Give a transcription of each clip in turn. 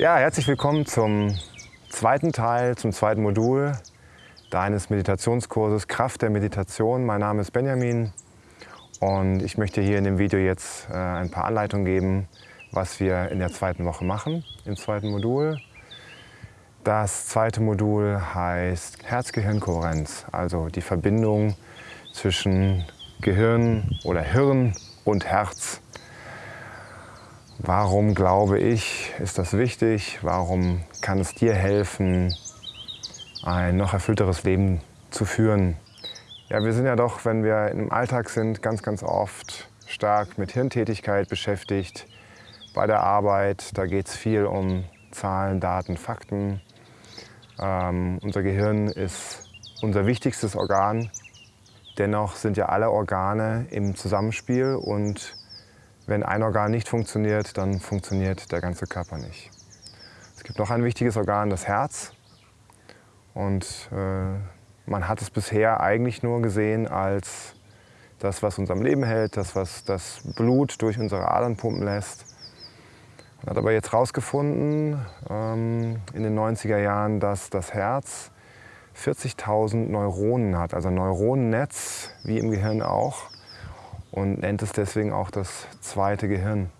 Ja, herzlich willkommen zum zweiten Teil, zum zweiten Modul deines Meditationskurses Kraft der Meditation. Mein Name ist Benjamin und ich möchte hier in dem Video jetzt äh, ein paar Anleitungen geben, was wir in der zweiten Woche machen, im zweiten Modul. Das zweite Modul heißt Herz-Gehirn-Kohärenz, also die Verbindung zwischen Gehirn oder Hirn und Herz. Warum glaube ich, ist das wichtig? Warum kann es dir helfen, ein noch erfüllteres Leben zu führen? Ja, wir sind ja doch, wenn wir im Alltag sind, ganz, ganz oft stark mit Hirntätigkeit beschäftigt. Bei der Arbeit, da geht es viel um Zahlen, Daten, Fakten. Ähm, unser Gehirn ist unser wichtigstes Organ. Dennoch sind ja alle Organe im Zusammenspiel und wenn ein Organ nicht funktioniert, dann funktioniert der ganze Körper nicht. Es gibt noch ein wichtiges Organ, das Herz. Und äh, man hat es bisher eigentlich nur gesehen als das, was uns am Leben hält, das, was das Blut durch unsere Adern pumpen lässt. Man hat aber jetzt herausgefunden ähm, in den 90er Jahren, dass das Herz 40.000 Neuronen hat, also ein Neuronennetz, wie im Gehirn auch und nennt es deswegen auch das zweite Gehirn.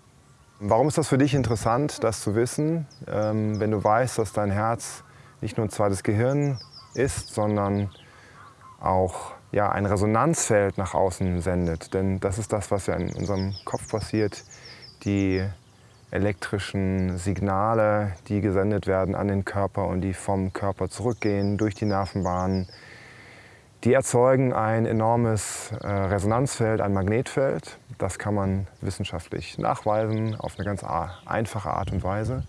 Warum ist das für dich interessant, das zu wissen, ähm, wenn du weißt, dass dein Herz nicht nur ein zweites Gehirn ist, sondern auch ja, ein Resonanzfeld nach außen sendet. Denn das ist das, was ja in unserem Kopf passiert. Die elektrischen Signale, die gesendet werden an den Körper und die vom Körper zurückgehen durch die Nervenbahnen die erzeugen ein enormes äh, Resonanzfeld, ein Magnetfeld. Das kann man wissenschaftlich nachweisen auf eine ganz einfache Art und Weise.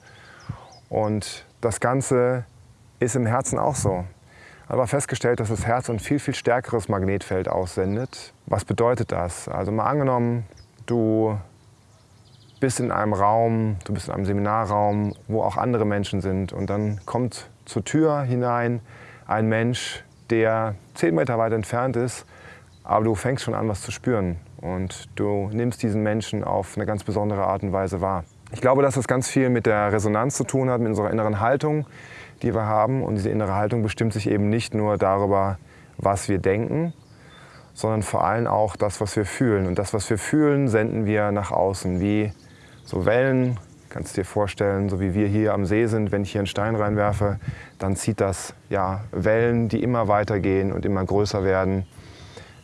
Und das Ganze ist im Herzen auch so. Aber festgestellt, dass das Herz ein viel, viel stärkeres Magnetfeld aussendet. Was bedeutet das? Also mal angenommen, du bist in einem Raum, du bist in einem Seminarraum, wo auch andere Menschen sind und dann kommt zur Tür hinein ein Mensch, der zehn Meter weit entfernt ist, aber du fängst schon an, was zu spüren und du nimmst diesen Menschen auf eine ganz besondere Art und Weise wahr. Ich glaube, dass das ganz viel mit der Resonanz zu tun hat, mit unserer inneren Haltung, die wir haben. Und diese innere Haltung bestimmt sich eben nicht nur darüber, was wir denken, sondern vor allem auch das, was wir fühlen. Und das, was wir fühlen, senden wir nach außen, wie so Wellen, Kannst dir vorstellen, so wie wir hier am See sind, wenn ich hier einen Stein reinwerfe, dann zieht das ja, Wellen, die immer weiter gehen und immer größer werden,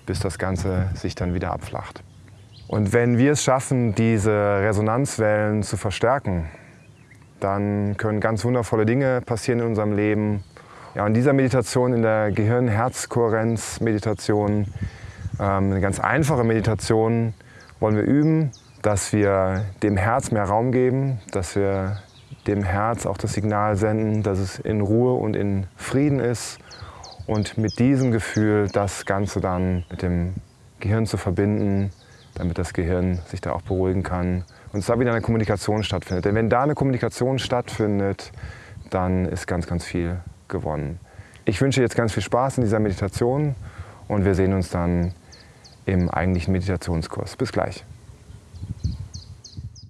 bis das Ganze sich dann wieder abflacht. Und wenn wir es schaffen, diese Resonanzwellen zu verstärken, dann können ganz wundervolle Dinge passieren in unserem Leben. Ja, in dieser Meditation, in der Gehirn-Herz-Kohärenz-Meditation, ähm, eine ganz einfache Meditation, wollen wir üben, dass wir dem Herz mehr Raum geben, dass wir dem Herz auch das Signal senden, dass es in Ruhe und in Frieden ist und mit diesem Gefühl das Ganze dann mit dem Gehirn zu verbinden, damit das Gehirn sich da auch beruhigen kann und es da wieder eine Kommunikation stattfindet. Denn wenn da eine Kommunikation stattfindet, dann ist ganz, ganz viel gewonnen. Ich wünsche jetzt ganz viel Spaß in dieser Meditation und wir sehen uns dann im eigentlichen Meditationskurs. Bis gleich.